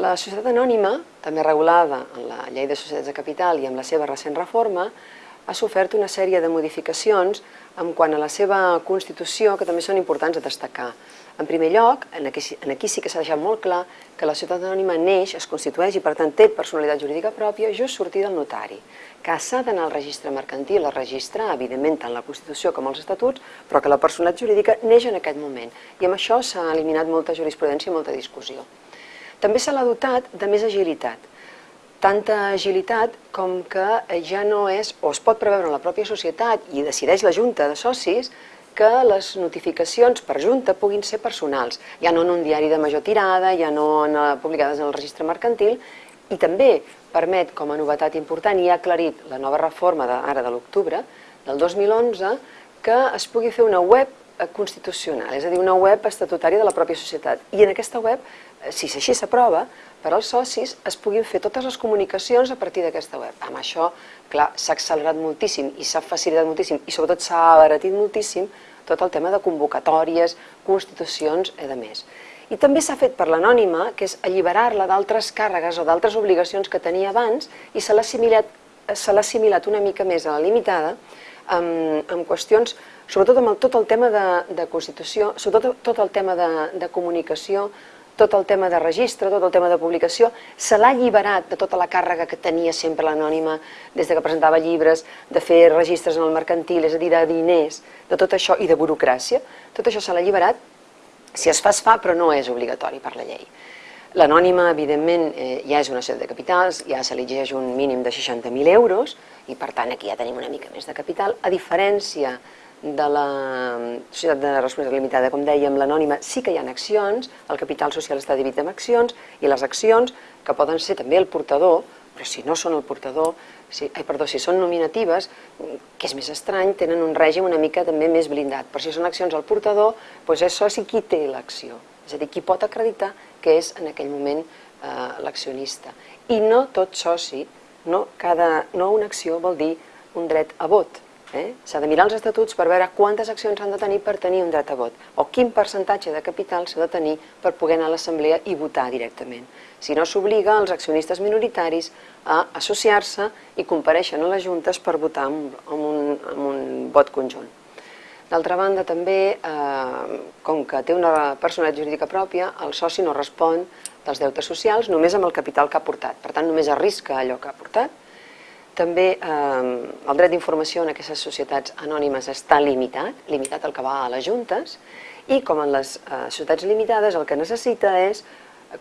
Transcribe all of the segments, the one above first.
La societat anònima, també regulada en la llei de societats de capital i amb la seva recent reforma, ha sofert una sèrie de modificacions en quant a la seva constitució que també són importants a destacar. En primer lloc, en aquí, en sí que s'ha deixat molt clar que la societat anònima neix, es constitueix i per tant té personalitat jurídica pròpia just sortir del notari, que s'ha d'anar al registre mercantil a registrar, evidentment, tant la Constitució com els estatuts, però que la personalitat jurídica neix en aquest moment. I amb això s'ha eliminat molta jurisprudència i molta discussió. També se l'ha dotat de més agilitat, tanta agilitat com que ja no és, o es pot preveure en la pròpia societat i decideix la Junta de Socis, que les notificacions per Junta puguin ser personals, ja no en un diari de major tirada, ja no en, eh, publicades en el registre mercantil, i també permet, com a novetat important, i ha aclarit la nova reforma de, ara de l'octubre del 2011, que es pugui fer una web constitucional, és a dir, una web estatutària de la pròpia societat. I en aquesta web, eh, si així s'aprova, per als socis es puguin fer totes les comunicacions a partir d'aquesta web. Amb això, clar, s'ha accelerat moltíssim i s'ha facilitat moltíssim i sobretot s'ha abaratit moltíssim tot el tema de convocatòries, constitucions i de més. I també s'ha fet per l'anònima, que és alliberar-la d'altres càrregues o d'altres obligacions que tenia abans i se l'ha assimilat, assimilat una mica més a la limitada amb, amb qüestions, sobretot amb el, tot el tema de, de Constitució, sobretot tot el tema de, de comunicació, tot el tema de registre, tot el tema de publicació, se l'ha alliberat de tota la càrrega que tenia sempre l'anònima des de que presentava llibres, de fer registres en el mercantil, és a dir, de diners, de tot això i de burocràcia, tot això se l'ha alliberat, si es fa es fa, però no és obligatori per la llei. L'anònima, evidentment, eh, ja és una societat de capitals, ja se li exigeix un mínim de 60.000 euros, i per tant aquí ja tenim una mica més de capital, a diferència de la societat de responsabilitat limitada, com dèiem, l'anònima, sí que hi ha accions, el capital social està dividit en accions, i les accions, que poden ser també el portador, però si no són el portador, si, ai, perdó, si són nominatives, que és més estrany, tenen un règim una mica també més blindat. Però si són accions al portador, doncs és soci qui té l'acció, és a dir, qui pot acreditar que és en aquell moment eh, l'accionista. I no tot soci, no, cada, no una acció vol dir un dret a vot, Eh? S'ha de mirar els estatuts per veure quantes accions s'han de tenir per tenir un dret a vot o quin percentatge de capital s'ha de tenir per poder anar a l'assemblea i votar directament. Si no s'obliga els accionistes minoritaris a associar-se i compareixen a les juntes per votar amb, amb, un, amb un vot conjunt. D'altra banda, també, eh, com que té una personalitat jurídica pròpia, el soci no respon dels deutes socials només amb el capital que ha portat. Per tant, només arrisca allò que ha portat també eh, el dret d'informació en aquestes societats anònimes està limitat, limitat el que va a les juntes, i com en les eh, societats limitades el que necessita és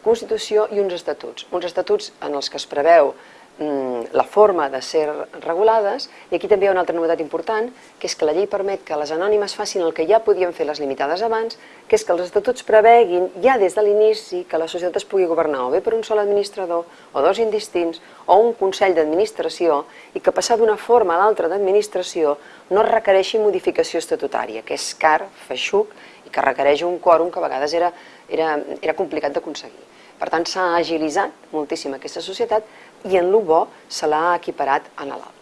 Constitució i uns estatuts. Uns estatuts en els que es preveu la forma de ser regulades, i aquí també hi ha una altra novetat important, que és que la llei permet que les anònimes facin el que ja podien fer les limitades abans, que és que els estatuts preveguin ja des de l'inici que la societat es pugui governar o bé per un sol administrador, o dos indistints, o un consell d'administració, i que passar d'una forma a l'altra d'administració no requereixi modificació estatutària, que és car, feixuc, i que requereix un quòrum que a vegades era, era, era complicat d'aconseguir. Per tant, s'ha agilitzat moltíssim aquesta societat i en el bo se l'ha equiparat en l'altre.